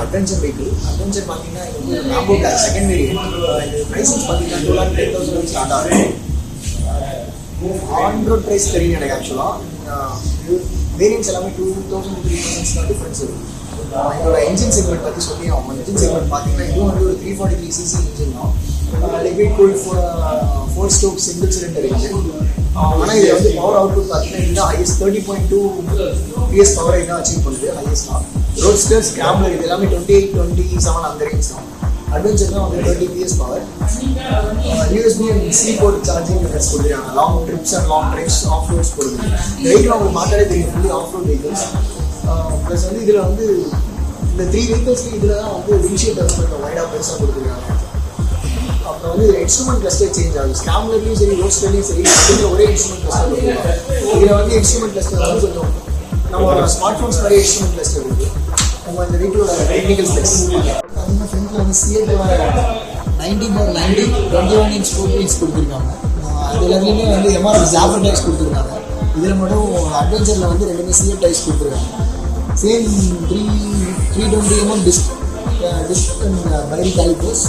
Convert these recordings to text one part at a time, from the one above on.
Adventure vehicle adventure பார்த்தீங்கன்னா இது வந்து மேம்போ பிளாக் செகண்ட் வேரியன்ட் இது ப்ரைஸஸ் பார்த்தீங்கன்னா two lakh ten thousand start ஆகும் ஆன் ரோட் ப்ரைஸ் தெரியும் எனக்கு ஆக்சுவலாக வேரியன்ஸ் எல்லாமே டூ தௌசண்ட் த்ரீ தௌசண்ட்ஸ் தான் டிஃப்ரென்ஸ் இருக்கும் ஆஹ் இதோட இன்ஜின் செக்மெண்ட் பற்றி சொல்லி ஆகும் இன்ஜின் செக்மெண்ட் பார்த்தீங்கன்னா இதுவும் வந்து ஒரு three forty three CC engine தான். Liquid cool four four stroke single cylinder engine ஆனால் இதில் வந்து பவர் அவுட்புட் பார்த்தீங்கன்னா இதுதான் highest thirty point two PS பவரை தான் அச்சீவ் பண்ணுது ஹையஸ்டாக ரோட்ஸ்டர் ஸ்கிராம்லர் இது எல்லாமே டுவெண்ட்டி எயிட் டுவெண்ட்டி செவன் அந்த ரேஞ்ச் தான். அட்வென்ச்சர் தான் வந்து thirty PS power USB and C port charging methods கொடுக்குறாங்க long trips and long drives off roads கொடுக்குறாங்க வெஹிக்கிள் அவங்க மாட்டாலே தெரியும் fully off road vehicles plus வந்து இதில் வந்து இந்த த்ரீ வெஹிக்கிள்ஸ்க்கு இதில் தான் வந்து வின்ஷீட் வந்து கொஞ்சம் வைடாக பெருசாக கொடுத்துருக்காங்க. அப்புறம் வந்து இன்ஸ்ட்ருமெண்ட் கிளஸ்டர் சேஞ்ச் ஆகுது. ஸ்கேம்லர்லையும் சரி ரோட்ஸ்டர்லையும் சரி இதில் ஒரே இன்ஸ்ட்ருமெண்ட் கிளஸ்டர் இதில் வந்து இன்ஸ்ட்ருமெண்ட் கிளஸ்டர் வந்து கொஞ்சம் நம்ம ஸ்மார்ட் ஃபோன்ஸ் நிறைய இன்ஸ்ட்ருமெண்ட் கிளஸ்டர் இருக்குது நம்ம இந்த வெஹிக்கிளோட டெக்னிக்கல் ஸ்பெக்ஸ் பார்த்தீங்கன்னா ஃப்ரண்ட்டில் வந்து சிஎட்டோட ninety bar ninety twenty one inch four inch கொடுத்துருக்காங்க. அது எல்லாத்துலேயுமே வந்து எம்ஆர்எஃப் ஜாஃபர் டைஸ் கொடுத்துருக்காங்க. இதில் மட்டும் அட்வென்ச்சரில் வந்து ரெண்டுமே சிஎட் டைஸ் கொடுத்துருக்காங்க. Same three three twenty MM disc disc and Bybre calipers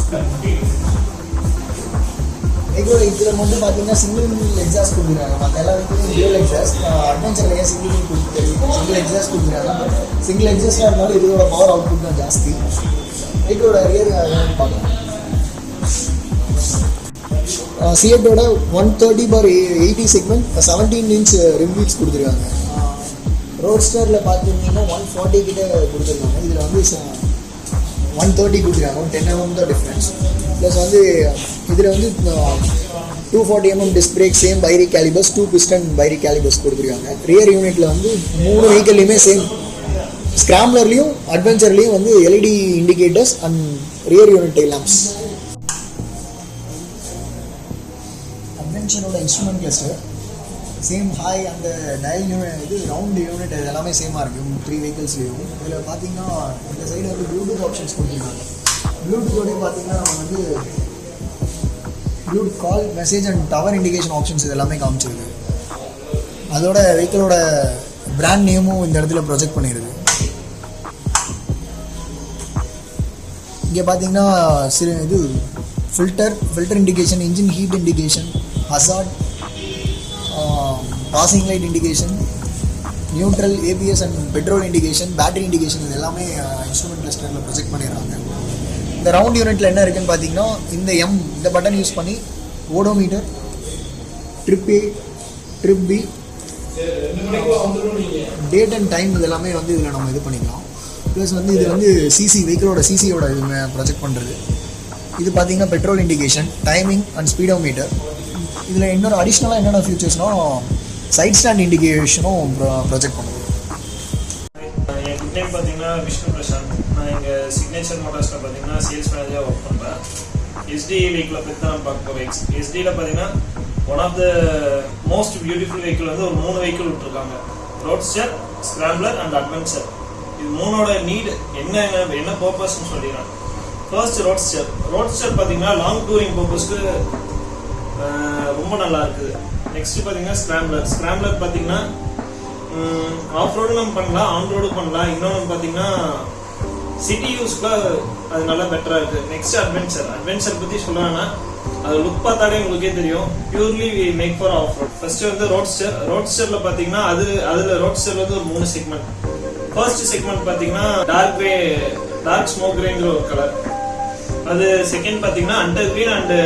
எங்களோட இதில் மட்டும் பார்த்தீங்கன்னா சிங்கிள் எக்ஸாஸ்ட் கொடுக்குறாங்க. மற்ற எல்லா வீட்லையும் டியூல் எக்ஸாஸ்ட் அட்வென்ச்சரில் ஏன் சிங்கிள் கொடுத்து சிங்கிள் எக்ஸாஸ்ட் கொடுக்குறாங்க. சிங்கிள் எக்ஸாஸ்டாக இருந்தாலும் இதோட பவர் அவுட்புட் தான் ஜாஸ்தி. எங்களோட ரியர் பார்க்கலாம் சிஎட்டோட one thirty bar eighty segment seventeen inch rim wheels கொடுத்துருக்காங்க. ரோட்ஸ்டரில் பார்த்தீங்கன்னா ஒன் ஃபார்ட்டி கிட்ட கொடுத்துருக்காங்க. இதில் வந்து ஒன் தேர்ட்டி கொடுத்துருக்காங்க ஒன் டென் எம்எம் தான் டிஃப்ரென்ஸ் ப்ளஸ் வந்து இதில் வந்து two forty MM disc brake same Bybre calipers two piston Bybre calipers கொடுத்துருக்காங்க. ரியர் யூனிட்டில் வந்து மூணு வெஹிக்கல்லையுமே சேம் ஸ்கிராம்லர்லேயும் அட்வென்ச்சர்லேயும் வந்து LED indicators and rear unit tail lamps அட்வென்ச்சரோட instrument cluster same ஹாய் அந்த டயல் யூனிட் இது ரவுண்ட் யூனிட் இது எல்லாமே சேமாக இருக்கும் த்ரீ வெஹிக்கிள்ஸ்லேயும் இதில் பார்த்தீங்கன்னா இந்த சைடு வந்து ப்ளூடூத் ஆப்ஷன்ஸ் கொடுத்துருக்காங்க. ப்ளூடூத்தோடய பார்த்தீங்கன்னா நம்ம வந்து Bluetooth call message and tower indication options இது எல்லாமே காமிச்சிருக்கு. அதோட வெஹிக்கிளோட பிராண்ட் நேமும் இந்த இடத்துல ப்ரொஜெக்ட் பண்ணிடுது இங்கே பார்த்தீங்கன்னா சிறு இது filter filter indication engine heat indication hazard passing light indication neutral ABS and petrol indication battery indication இது எல்லாமே இன்ஸ்ட்ருமெண்ட் கிளஸ்டரில் ப்ரொஜெக்ட் பண்ணிடுறாங்க. இந்த ரவுண்ட் யூனிட்டில் என்ன இருக்குன்னு பார்த்தீங்கன்னா இந்த எம் இந்த பட்டன் யூஸ் பண்ணி odometer trip A trip B date and time இது எல்லாமே வந்து இதில் நம்ம இது பண்ணிக்கலாம். ப்ளஸ் வந்து இது வந்து சிசி வெஹிக்கிளோட சிசியோட இது ப்ரொஜெக்ட் பண்ணுறது இது பார்த்தீங்கன்னா petrol indication timing and speedometer இதில் இன்னொரு அடிஷ்னலாக என்னென்ன ஃபியூச்சர்ஸ்னால் சைட் ஸ்டாண்ட் இண்டிகேஷனும் ப்ரொஜெக்ட் பண்ணுது. என் நேம் பார்த்தீங்கன்னா விஷ்ணு பிரசாந்த். நான் எங்கள் சிக்னேச்சர் மோட்டார்ஸில் பார்த்தீங்கன்னா சேல்ஸ் மேனேஜராக ஒர்க் பண்ணுறேன் எஸ்டி வெஹிக்கிளை பற்றி தான் பார்க்க போகிறேன் எஸ்டியில் பார்த்தீங்கன்னா one of the most beautiful vehicle வந்து ஒரு மூணு வெஹிக்கிள் விட்ருக்காங்க ரோட்ஸ்டர் ஸ்கிராம்லர் அண்ட் அட்வென்ச்சர் இது மூணோட நீட் என்ன என்ன பர்பஸ்ன்னு சொல்லிடுறேன். ஃபர்ஸ்ட் ரோட்ஸ்டர் ரோட்ஸ்டர் பார்த்தீங்கன்னா லாங் டூரிங் பர்பஸ்க்கு ரொம்ப நல்லா இருக்குது நெக்ஸ்ட் பார்த்தீங்கன்னா ஸ்கிராம்லர் ஸ்கிராம்லர் பார்த்தீங்கன்னா ஆஃப் ரோடு நம்ம பண்ணலாம் ஆன் ரோடு பண்ணலாம் இன்னொன்று பார்த்தீங்கன்னா சிட்டி யூஸ்க்கு அது நல்லா பெட்டராக இருக்குது நெக்ஸ்ட் அட்வென்ச்சர் அட்வென்ச்சர் பற்றி சொல்லணும்னா அது லுக் பார்த்தாலே உங்களுக்கே தெரியும். Purely we make for off road first வந்து ரோட்ஸ்டர் ரோட்ஸ்டரில் பார்த்தீங்கன்னா அது அதில் ரோட்ஸ்டர் வந்து ஒரு மூணு செக்மெண்ட் ஃபர்ஸ்ட் செக்மெண்ட் பார்த்தீங்கன்னா டார்க் கிரே டார்க் ஸ்மோக் கிரேங்கிற ஒரு கலர் அது செகண்ட் பார்த்தீங்கன்னா hunter green and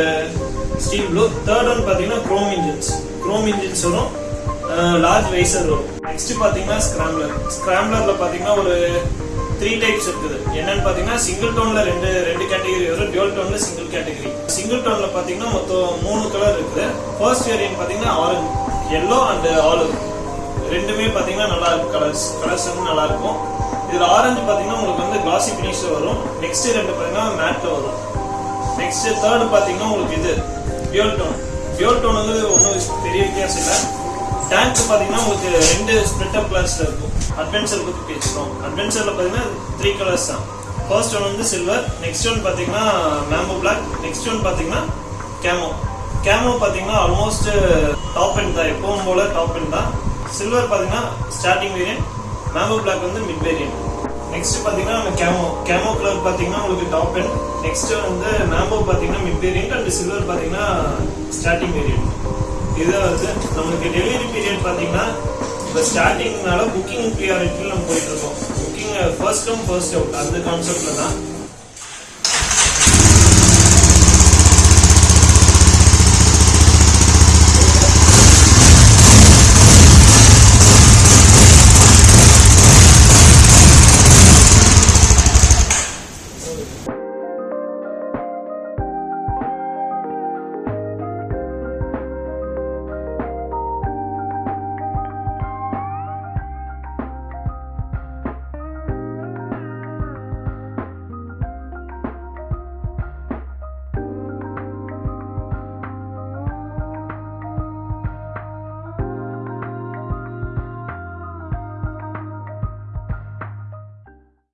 steel third one பார்த்தீங்கன்னா குரோம் இன்ஜின்ஸ் குரோம் இன்ஜின்ஸ் வரும். லார்ஜ் வைசர் வரும். நெக்ஸ்ட் பார்த்தீங்கன்னா ஸ்கிராம்லர் ஸ்கிராம்லரில் பார்த்தீங்கன்னா ஒரு த்ரீ டைப்ஸ் இருக்குது. என்னன்னு பார்த்தீங்கன்னா சிங்கிள் டோன்ல ரெண்டு ரெண்டு கேட்டகரி வரும். டியூல் டோன்ல சிங்கிள் கேட்டகரி சிங்கிள் டோன்ல பார்த்தீங்கன்னா மொத்தம் மூணு கலர் இருக்குது. ஃபர்ஸ்ட் வேரியன்ட் பார்த்தீங்கன்னா ஆரஞ்சு எல்லோ அண்ட் ஆலிவ் ரெண்டுமே பார்த்தீங்கன்னா நல்லா இருக்கும் கலர்ஸ் கலர்ஸ் வந்து நல்லா இருக்கும். இதில் ஆரஞ்சு பார்த்தீங்கன்னா உங்களுக்கு வந்து கிளாசி ஃபினிஷ்ல வரும். நெக்ஸ்ட் ரெண்டு பார்த்தீங்கன்னா மேட்ல வரும். நெக்ஸ்ட் தேர்ட் பார்த்தீங்கன்னா உங்களுக்கு இது. பியூர் டோன் பியூர் டோன் வந்து ஒன்றும் பெரிய வித்தியாசம் இல்லை. டேங்க் பார்த்தீங்கன்னா உங்களுக்கு ரெண்டு ஸ்ப்ளிட் அப் கிளாஸில் இருக்கும். அட்வென்ச்சர் பற்றி பேசுகிறோம் அட்வென்ச்சரில் பார்த்தீங்கன்னா த்ரீ கலர்ஸ் தான். ஃபர்ஸ்ட் ஒன் வந்து சில்வர் நெக்ஸ்ட் ஒன் பார்த்தீங்கன்னா மேம்போ பிளாக் நெக்ஸ்ட் ஒன் பார்த்தீங்கன்னா கேமோ கேமோ பார்த்தீங்கன்னா ஆல்மோஸ்ட் டாப் எண்ட் தான். எப்பவும் போல டாப் எண்ட் தான். சில்வர் பார்த்தீங்கன்னா ஸ்டார்டிங் வேரியன்ட் மேம்போ பிளாக் வந்து மிட் வேரியன்ட் நெக்ஸ்ட் பார்த்தீங்கன்னா கேமோ கேமோ கலர் பார்த்தீங்கன்னா உங்களுக்கு டாப் எண்ட் நெக்ஸ்ட் வந்து மேம்போ பார்த்தீங்கன்னா மிட் வேரியன்ட் அண்ட் சில்வர் பார்த்தீங்கன்னா ஸ்டார்டிங் வேரியன்ட் இது வந்து நம்மளுக்கு டெலிவரி பீரியட் பார்த்தீங்கன்னா இப்போ ஸ்டார்டிங்னால புக்கிங் ப்ரியாரிட்டியில் நம்ம போயிட்டு இருக்கோம். Booking first come first out அந்த கான்செப்ட்ல தான்.